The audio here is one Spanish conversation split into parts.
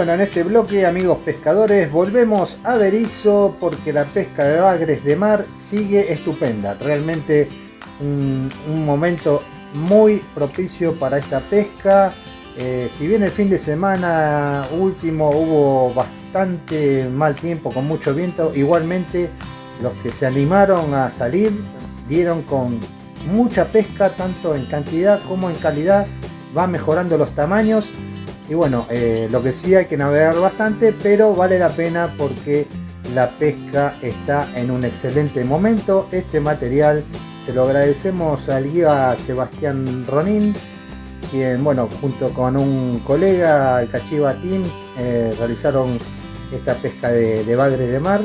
Bueno, en este bloque, amigos pescadores, volvemos a Berizo porque la pesca de bagres de mar sigue estupenda. Realmente un, momento muy propicio para esta pesca. Eh, si bien el fin de semana último hubo bastante mal tiempo con mucho viento, igualmente los que se animaron a salir dieron con mucha pesca, tanto en cantidad como en calidad. Va mejorando los tamaños y bueno, eh, lo que sí hay que navegar bastante, pero vale la pena porque la pesca está en un excelente momento. Este material se lo agradecemos al guía Sebastián Ronin, quien, bueno, junto con un colega, el Cachiva Team, eh, realizaron esta pesca de, de bagre de mar.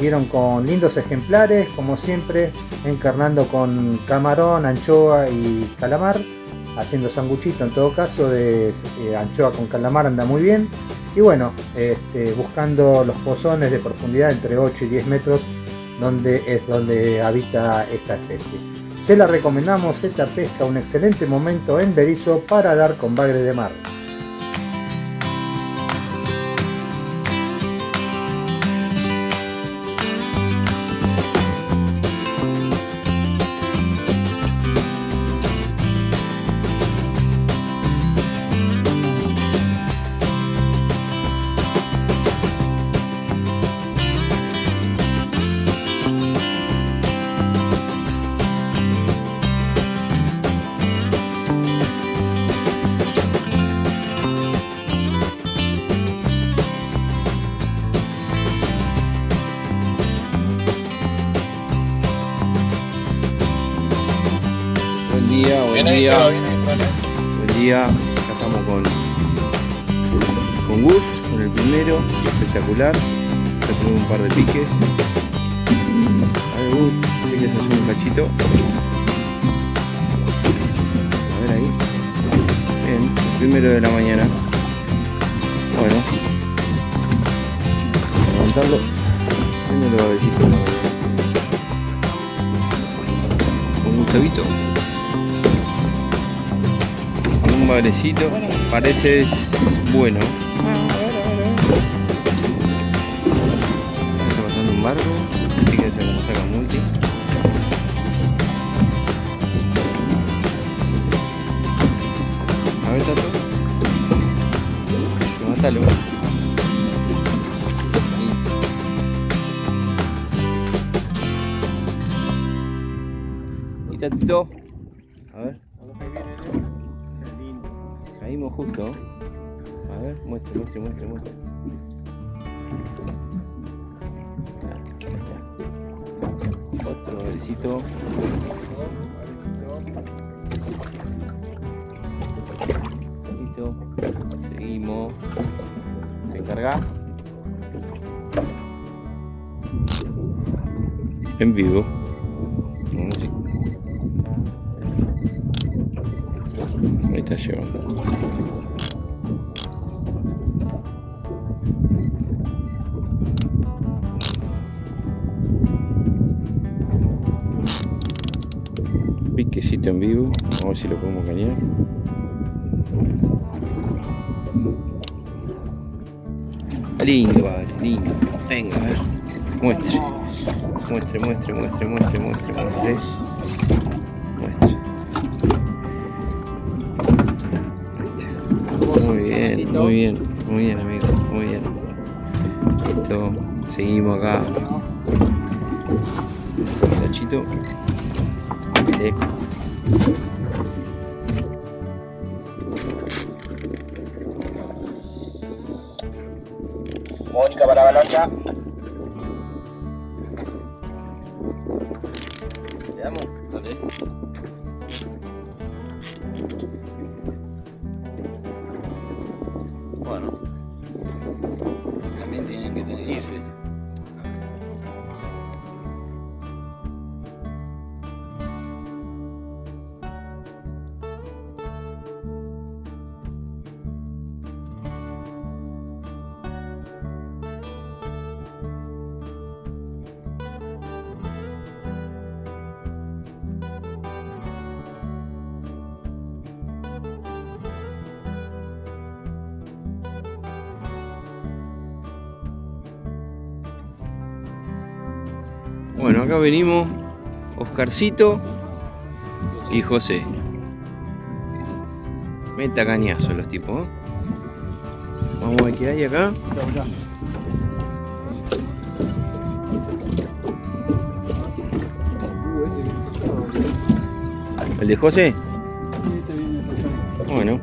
Vieron con lindos ejemplares, como siempre, encarnando con camarón, anchoa y calamar haciendo sanguchito en todo caso de eh, anchoa con calamar anda muy bien. Y bueno este, buscando los pozones de profundidad entre 8 y 10 metros donde es donde habita esta especie. Se la recomendamos esta pesca un excelente momento en Berizo para dar con bagre de mar buen día. Buen día. Acá estamos con, con Gus, con el primero, espectacular. Ya un par de piques. A ver Gus, quieres hacer un cachito. A ver ahí. Bien, el primero de la mañana. Bueno. Levantarlo. Primero suavecito. Con un chavito un. Parece bueno. Está pasando un barco. Fíjense cómo saca multi. A ver, Tato. Levantalo. Y Tatito. A ver. Caímos justo. A ver, muestre, muestre, muestre, muestre. Otro besito. Listo. Seguimos. Se encarga. En vivo. Llevando. Piquecito en vivo, a ver si lo podemos cañar. Lindo, vale, lindo. Venga, a ver. Muestre. Muestre, muestre, muestre, muestre, muestre, muestre. Bien, muy bien, muy bien amigo, muy bien. Listo, seguimos acá. Tachito. Mónica para balanza. Que Bueno, acá venimos Oscarcito y José. Meta cañazo los tipos. ¿eh? Vamos a ver qué hay acá. ¿El de José? Bueno.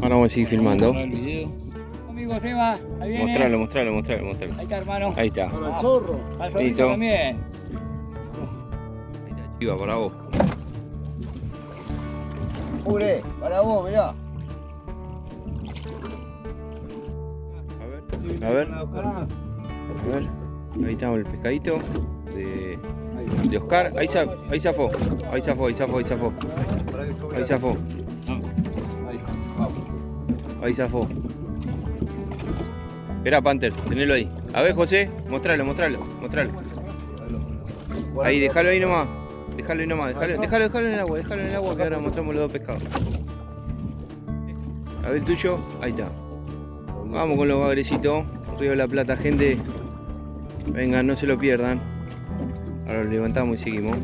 Ahora vamos a seguir filmando. Amigo Seba, ahí viene. Mostralo, mostralo, mostralo, mostralo. Ahí está, hermano. Ahí está. Para el zorro. Al solito Listo. también. Ahí está, chiva para vos. Ure, para vos, mirá. A ver. A ver. A ver. Ahí está el pescadito de, de Oscar. Ahí, za- ahí zafó. Ahí zafó, ahí zafó, ahí zafó. Ahí zafó. Ahí zafó. Espera, Panther, tenelo ahí. A ver, José, mostralo, mostralo, mostralo. Ahí, déjalo ahí nomás. Déjalo ahí nomás, déjalo, déjalo, déjalo en el agua, déjalo en el agua que ahora mostramos los dos pescados. A ver el tuyo, ahí está. Vamos con los bagrecitos. Río de la Plata, gente. Vengan, no se lo pierdan. Ahora lo levantamos y seguimos.